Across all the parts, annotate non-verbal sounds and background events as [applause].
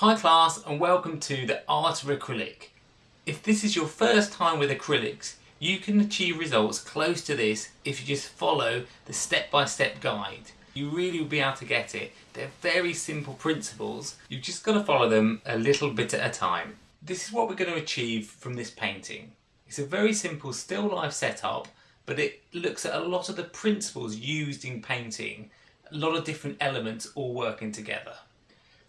Hi class and welcome to the Art of Acrylic. If this is your first time with acrylics, you can achieve results close to this if you just follow the step-by-step -step guide. You really will be able to get it. They're very simple principles, you've just got to follow them a little bit at a time. This is what we're going to achieve from this painting. It's a very simple still life setup, but it looks at a lot of the principles used in painting, a lot of different elements all working together.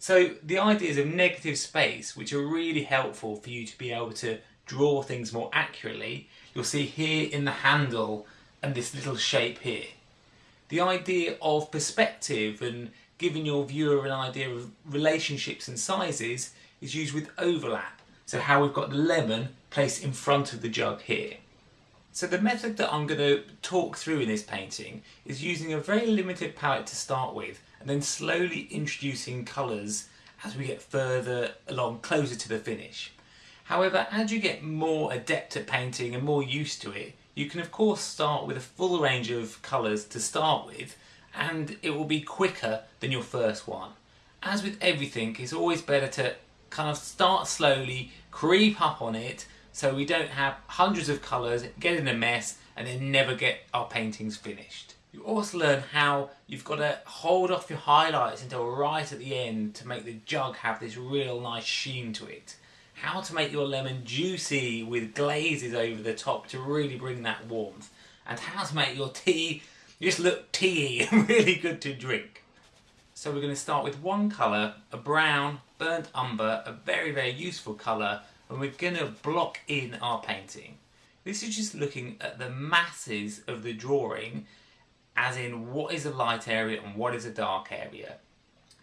So the ideas of negative space, which are really helpful for you to be able to draw things more accurately, you'll see here in the handle and this little shape here. The idea of perspective and giving your viewer an idea of relationships and sizes is used with overlap. So how we've got the lemon placed in front of the jug here. So the method that I'm going to talk through in this painting is using a very limited palette to start with and then slowly introducing colours as we get further along closer to the finish. However, as you get more adept at painting and more used to it, you can of course start with a full range of colours to start with and it will be quicker than your first one. As with everything, it's always better to kind of start slowly, creep up on it so we don't have hundreds of colours, get in a mess and then never get our paintings finished. You also learn how you've got to hold off your highlights until right at the end to make the jug have this real nice sheen to it. How to make your lemon juicy with glazes over the top to really bring that warmth. And how to make your tea just look teaey [laughs] and really good to drink. So we're going to start with one colour, a brown, burnt umber, a very very useful colour and we're going to block in our painting. This is just looking at the masses of the drawing as in what is a light area and what is a dark area.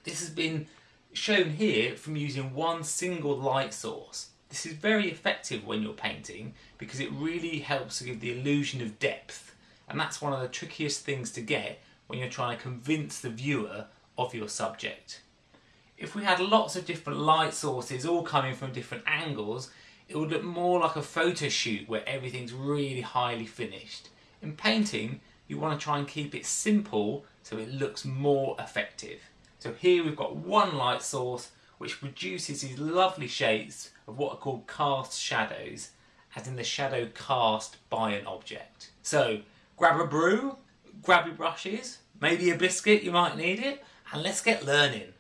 This has been shown here from using one single light source. This is very effective when you're painting because it really helps to give the illusion of depth and that's one of the trickiest things to get when you're trying to convince the viewer of your subject. If we had lots of different light sources all coming from different angles, it would look more like a photo shoot where everything's really highly finished. In painting, you want to try and keep it simple so it looks more effective. So here we've got one light source which produces these lovely shapes of what are called cast shadows, as in the shadow cast by an object. So grab a brew, grab your brushes, maybe a biscuit, you might need it, and let's get learning.